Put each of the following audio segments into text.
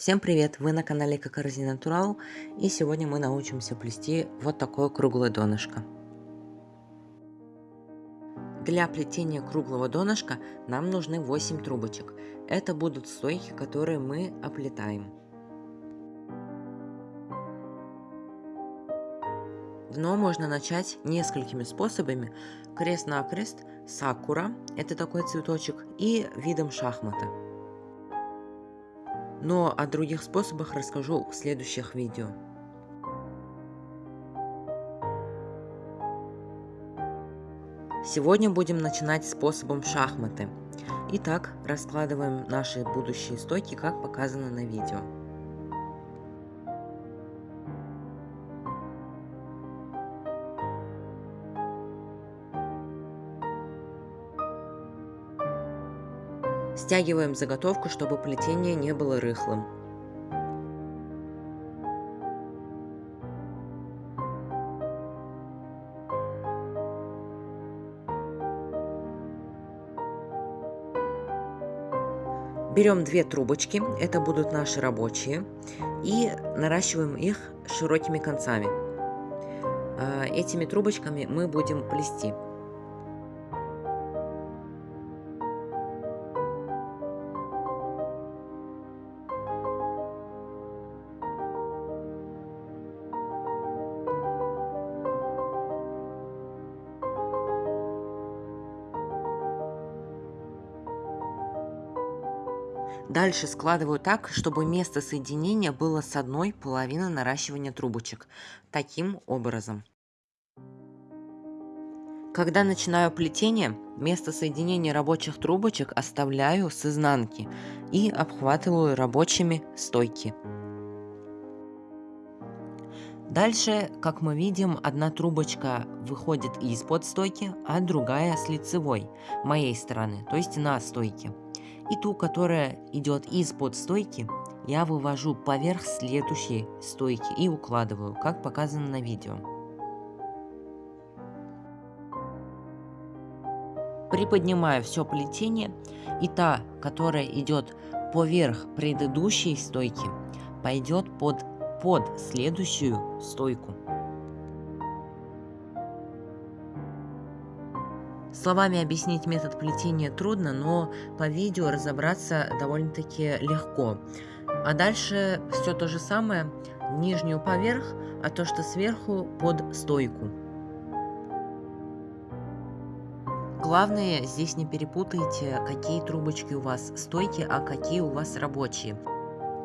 Всем привет! Вы на канале Кокорзи Натурал и сегодня мы научимся плести вот такое круглое донышко. Для плетения круглого донышка нам нужны 8 трубочек. Это будут стойки, которые мы оплетаем. Дно можно начать несколькими способами. Крест-накрест, сакура, это такой цветочек, и видом шахмата. Но о других способах расскажу в следующих видео. Сегодня будем начинать способом шахматы. Итак, раскладываем наши будущие стойки, как показано на видео. Стягиваем заготовку, чтобы плетение не было рыхлым. Берем две трубочки, это будут наши рабочие, и наращиваем их широкими концами. А, этими трубочками мы будем плести. Дальше складываю так, чтобы место соединения было с одной половины наращивания трубочек. Таким образом. Когда начинаю плетение, место соединения рабочих трубочек оставляю с изнанки и обхватываю рабочими стойки. Дальше, как мы видим, одна трубочка выходит из-под стойки, а другая с лицевой, моей стороны, то есть на стойке. И ту, которая идет из-под стойки, я вывожу поверх следующей стойки и укладываю, как показано на видео. Приподнимаю все плетение, и та, которая идет поверх предыдущей стойки, пойдет под, под следующую стойку. Словами объяснить метод плетения трудно, но по видео разобраться довольно-таки легко. А дальше все то же самое, нижнюю поверх, а то, что сверху под стойку. Главное, здесь не перепутайте, какие трубочки у вас стойки, а какие у вас рабочие.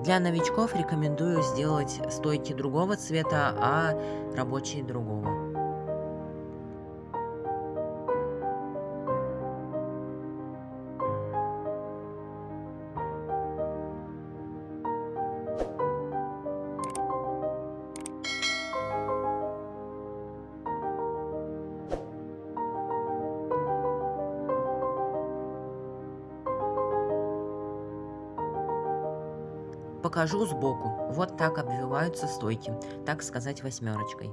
Для новичков рекомендую сделать стойки другого цвета, а рабочие другого. Покажу сбоку. Вот так обвиваются стойки, так сказать восьмерочкой.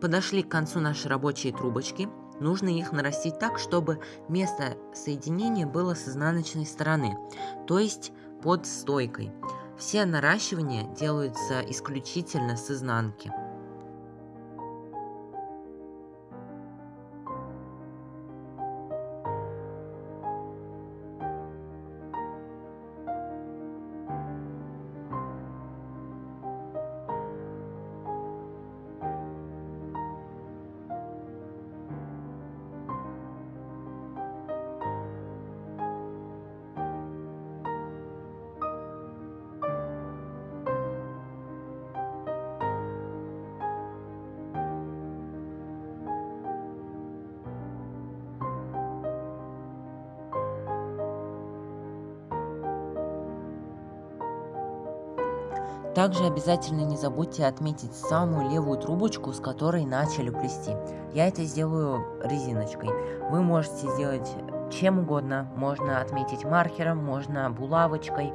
Подошли к концу нашей рабочей трубочки. Нужно их нарастить так, чтобы место соединения было с изнаночной стороны, то есть под стойкой. Все наращивания делаются исключительно с изнанки. Также обязательно не забудьте отметить самую левую трубочку, с которой начали плести. Я это сделаю резиночкой. Вы можете сделать чем угодно. Можно отметить маркером, можно булавочкой,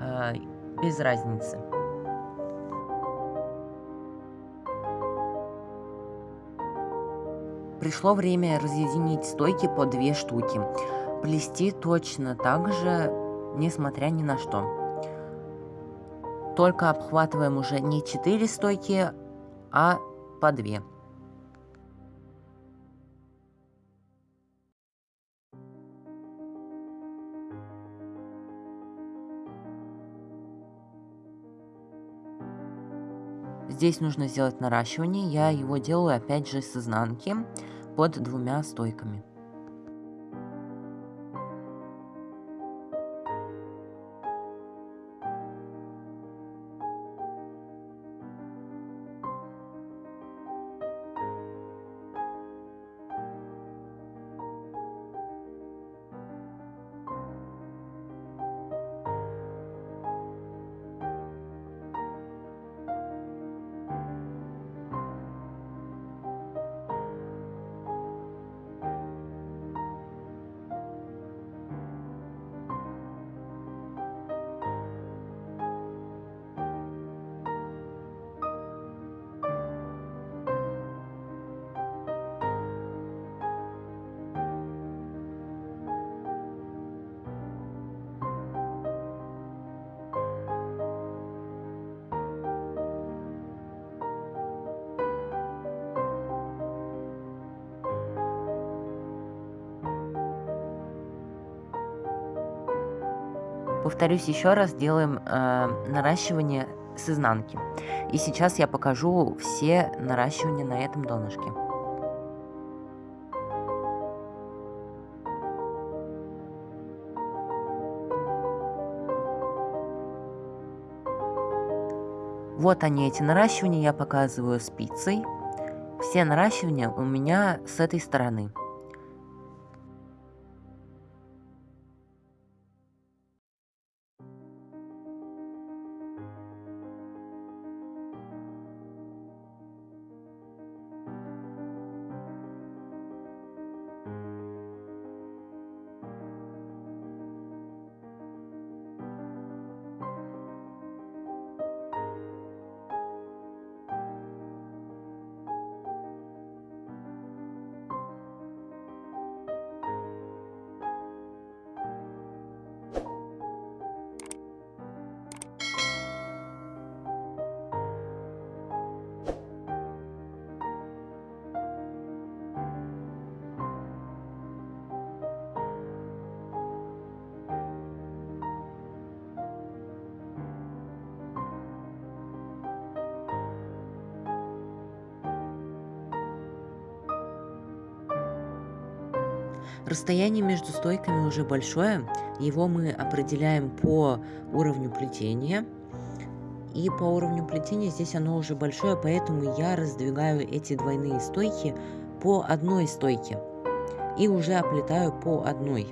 э, без разницы. Пришло время разъединить стойки по две штуки. Плести точно так же, несмотря ни на что. Только обхватываем уже не 4 стойки, а по 2. Здесь нужно сделать наращивание. Я его делаю опять же с изнанки под двумя стойками. Повторюсь еще раз, делаем э, наращивание с изнанки. И сейчас я покажу все наращивания на этом донышке. Вот они, эти наращивания, я показываю спицей. Все наращивания у меня с этой стороны. Расстояние между стойками уже большое, его мы определяем по уровню плетения. И по уровню плетения здесь оно уже большое, поэтому я раздвигаю эти двойные стойки по одной стойке. И уже оплетаю по одной.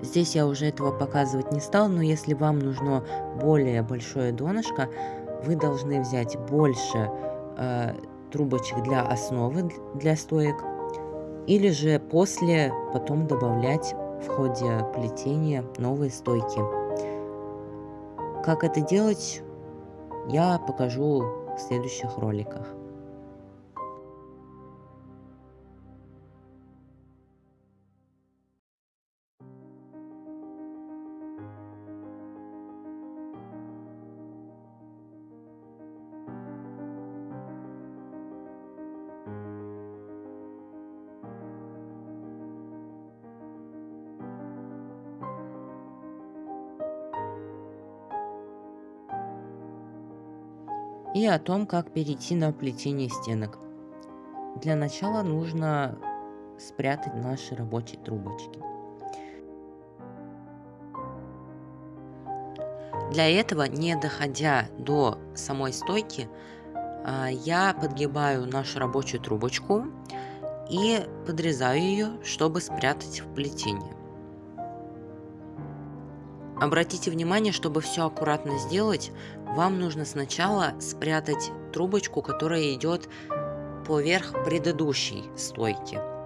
Здесь я уже этого показывать не стал, но если вам нужно более большое донышко, вы должны взять больше э, трубочек для основы, для стоек, или же после потом добавлять в ходе плетения новые стойки. Как это делать, я покажу в следующих роликах. И о том, как перейти на плетение стенок. Для начала нужно спрятать наши рабочие трубочки. Для этого, не доходя до самой стойки, а, я подгибаю нашу рабочую трубочку и подрезаю ее, чтобы спрятать в плетение. Обратите внимание, чтобы все аккуратно сделать, вам нужно сначала спрятать трубочку, которая идет поверх предыдущей стойки.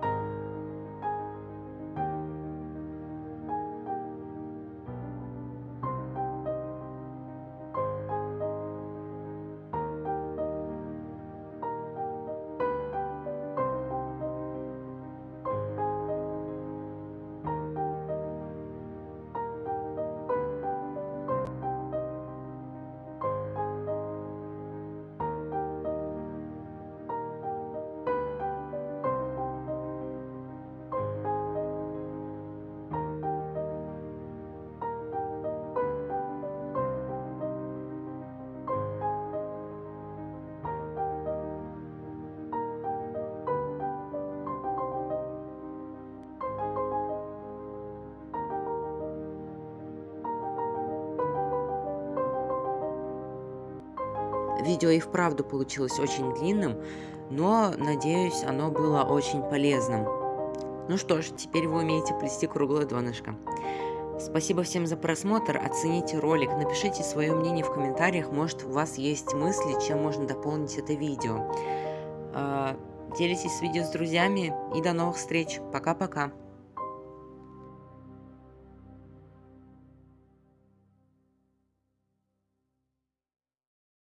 Видео и вправду получилось очень длинным, но, надеюсь, оно было очень полезным. Ну что ж, теперь вы умеете плести круглое донышко. Спасибо всем за просмотр, оцените ролик, напишите свое мнение в комментариях, может у вас есть мысли, чем можно дополнить это видео. А, делитесь видео с друзьями и до новых встреч. Пока-пока.